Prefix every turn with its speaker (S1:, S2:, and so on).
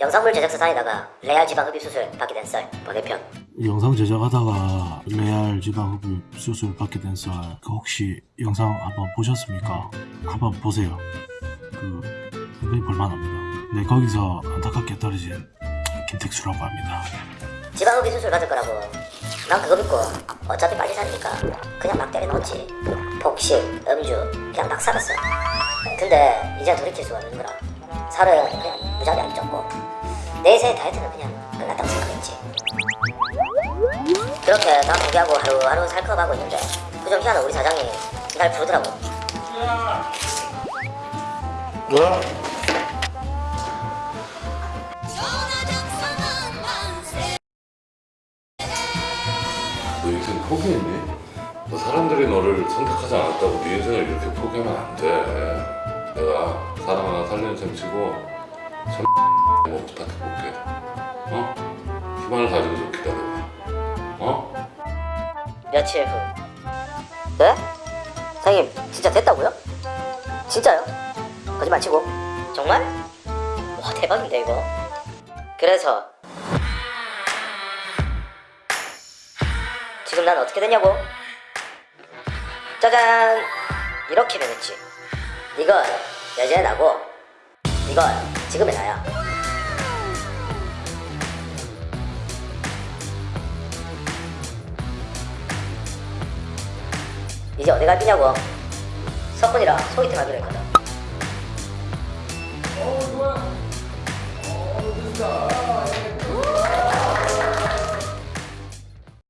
S1: 영상물 제작사 다니다가 레알 지방 흡입 수술 받게 된 썰 번외편
S2: 영상 제작하다가 레알 지방 흡입 수술 받게 된 썰, 그 혹시 영상 한번 보셨습니까? 한번 보세요. 그 굉장히 볼만합니다. 네, 거기서 안타깝게 떨어진 김택수라고 합니다.
S1: 지방 흡입 수술 받을 거라고 난 그거 믿고 어차피 빨리 사니까 그냥 막 때려 넣었지 폭식, 음주 그냥 막 살았어 근데 이제 돌이킬 수가 없는 거라 살은 그냥 무지하게 안 쪘고 내 인생의 다이어트는 그냥 끝났다고 생각했지 그렇게 다 포기하고 하루하루 살컵하고 있는데 그 좀 희한한 우리 사장이 날 부르더라고
S2: 뭐?
S3: 너 인생 포기했니? 너 사람들이 너를 선택하지 않았다고 네 인생을 이렇게 포기하면 안 돼. 내가 사람 하나 살리는 셈 치고 참 뭐 부탁해 볼게. 어? 희망을 가지고 좀 기다려봐. 어?
S1: 며칠 후 네? 사장님 진짜 됐다고요? 진짜요? 거짓말 치고 정말? 와 대박인데 이거 그래서 지금 난 어떻게 됐냐고? 짜잔 이렇게 변했지 이건 예전에 나고. 이건 지금의 나야. 이제 어디 갈 거냐고. 석훈이랑 소개팅 하기로 했거든.
S4: 어 좋아. 어 됐다